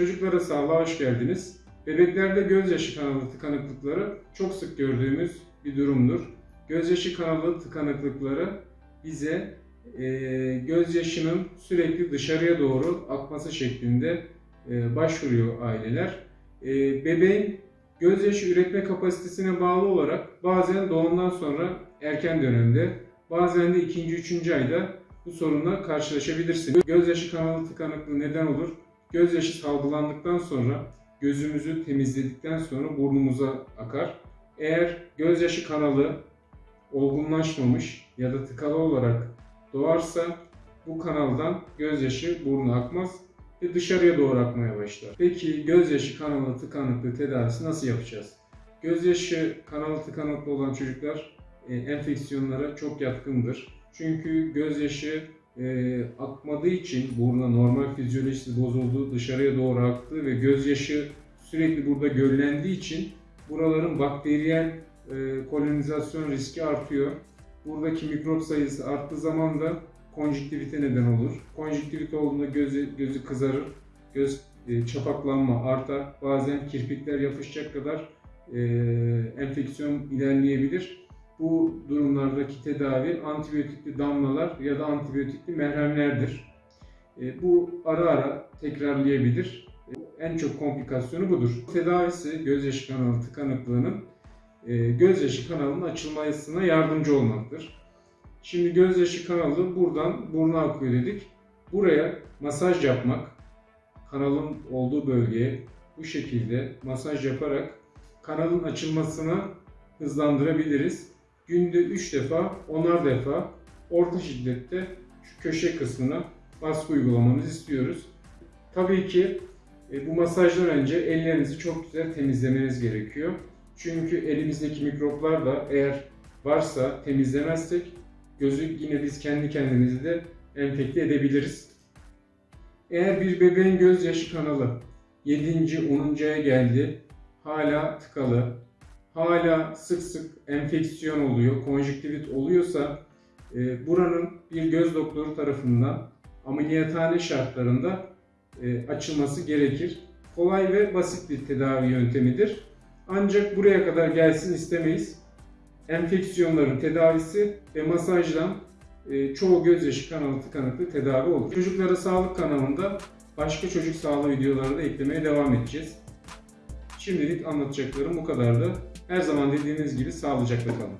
Çocuklara sağlığa hoş geldiniz. Bebeklerde gözyaşı kanalı tıkanıklıkları çok sık gördüğümüz bir durumdur. Gözyaşı kanalı tıkanıklıkları bize e, gözyaşının sürekli dışarıya doğru akması şeklinde e, başvuruyor aileler. E, bebeğin gözyaşı üretme kapasitesine bağlı olarak bazen doğumdan sonra erken dönemde, bazen de ikinci, üçüncü ayda bu sorunla karşılaşabilirsiniz. Gözyaşı kanalı tıkanıklığı neden olur? Gözyaşı salgılandıktan sonra gözümüzü temizledikten sonra burnumuza akar. Eğer gözyaşı kanalı olgunlaşmamış ya da tıkalı olarak doğarsa bu kanaldan gözyaşı burnu akmaz ve dışarıya doğru akmaya başlar. Peki gözyaşı kanalı tıkanıklığı tedavisi nasıl yapacağız? Gözyaşı kanalı tıkanıklı olan çocuklar e, enfeksiyonlara çok yatkındır. Çünkü gözyaşı e, akmadığı için buruna normal fizyolojisi bozuldu, dışarıya doğru aktı ve gözyaşı sürekli burada göllendiği için buraların bakteriyel e, kolonizasyon riski artıyor. Buradaki mikrop sayısı arttığı zaman da konjüktivite neden olur. Konjüktivite olduğunda gözü, gözü kızarır, göz e, çapaklanma artar. Bazen kirpikler yapışacak kadar e, enfeksiyon ilerleyebilir. Bu durumlardaki tedavi antibiyotikli damlalar ya da antibiyotikli merhemlerdir. E, bu ara ara tekrarlayabilir. E, en çok komplikasyonu budur. Tedavisi gözyaşı kanalı tıkanıklığının e, gözyaşı kanalının açılmasına yardımcı olmaktır. Şimdi gözyaşı kanalı buradan buruna akıyor dedik. Buraya masaj yapmak, kanalın olduğu bölgeye bu şekilde masaj yaparak kanalın açılmasını hızlandırabiliriz. Günde 3 defa, 10'ar defa orta şiddette şu köşe kısmına baskı uygulamanızı istiyoruz. Tabii ki e, bu masajdan önce ellerinizi çok güzel temizlemeniz gerekiyor. Çünkü elimizdeki mikroplar da eğer varsa temizlemezsek gözü yine biz kendi kendimizi de enfekte edebiliriz. Eğer bir bebeğin gözyaşı kanalı 7. 10. aya geldi, hala tıkalı, hala sık sık enfeksiyon oluyor, konjüktivit oluyorsa e, buranın bir göz doktoru tarafından ameliyathane şartlarında e, açılması gerekir. Kolay ve basit bir tedavi yöntemidir. Ancak buraya kadar gelsin istemeyiz. Enfeksiyonların tedavisi ve masajdan e, çoğu gözyaşı kanalı tıkanıklığı tedavi olur. Çocuklara sağlık kanalında başka çocuk sağlığı videoları da eklemeye devam edeceğiz. Şimdilik anlatacaklarım bu kadardı. Her zaman dediğiniz gibi sağlıcakla kalın.